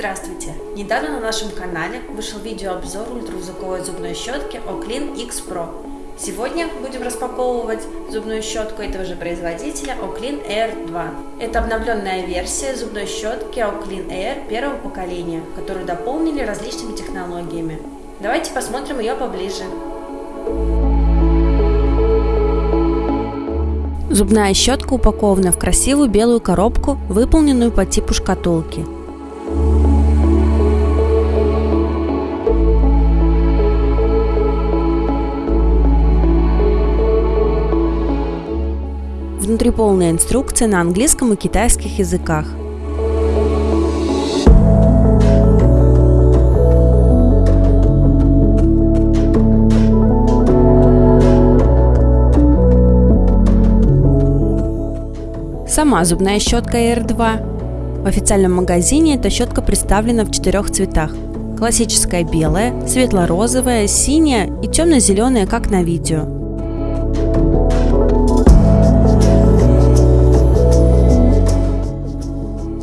Здравствуйте! Недавно на нашем канале вышел видеообзор ультразвуковой зубной щетки Oclean X Pro. Сегодня будем распаковывать зубную щетку этого же производителя Oclean Air 2. Это обновленная версия зубной щетки Oclean Air первого поколения, которую дополнили различными технологиями. Давайте посмотрим ее поближе. Зубная щетка упакована в красивую белую коробку, выполненную по типу шкатулки. Внутри полная инструкция на английском и китайских языках. Сама зубная щетка R2. В официальном магазине эта щетка представлена в четырех цветах. Классическая белая, светло-розовая, синяя и темно-зеленая, как на видео.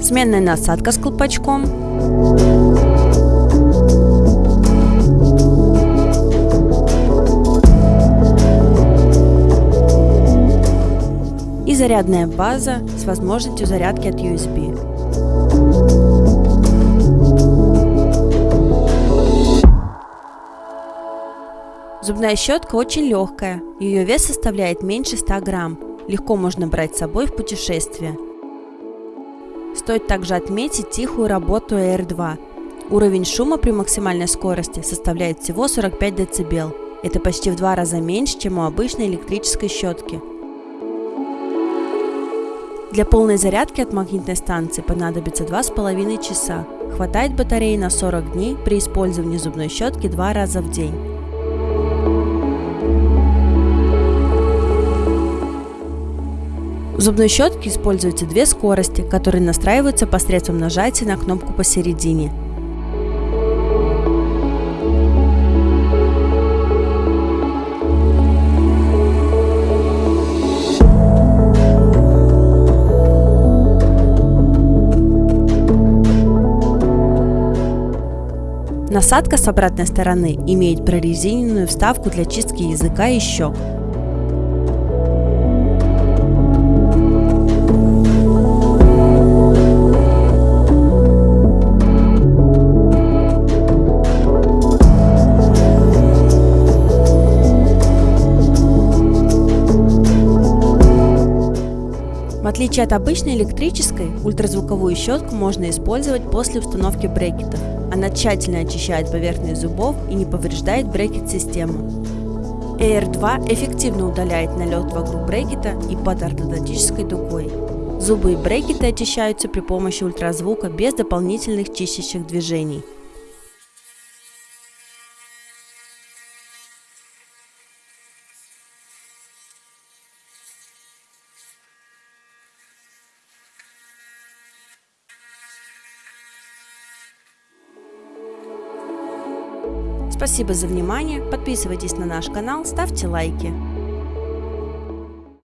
Сменная насадка с колпачком, и зарядная база с возможностью зарядки от USB. Зубная щетка очень легкая, ее вес составляет меньше 100 грамм, легко можно брать с собой в путешествие. Стоит также отметить тихую работу R2. Уровень шума при максимальной скорости составляет всего 45 дБ. Это почти в два раза меньше, чем у обычной электрической щетки. Для полной зарядки от магнитной станции понадобится 2,5 часа. Хватает батареи на 40 дней при использовании зубной щетки два раза в день. Зубной щетке используются две скорости, которые настраиваются посредством нажатия на кнопку посередине. Насадка с обратной стороны имеет прорезиненную вставку для чистки языка и щек. Отличие от обычной электрической, ультразвуковую щетку можно использовать после установки брекетов. Она тщательно очищает поверхность зубов и не повреждает брекет-систему. Air 2 эффективно удаляет налет вокруг брекета и под ортодонтической дугой. Зубы и брекеты очищаются при помощи ультразвука без дополнительных чистящих движений. Спасибо за внимание, подписывайтесь на наш канал, ставьте лайки.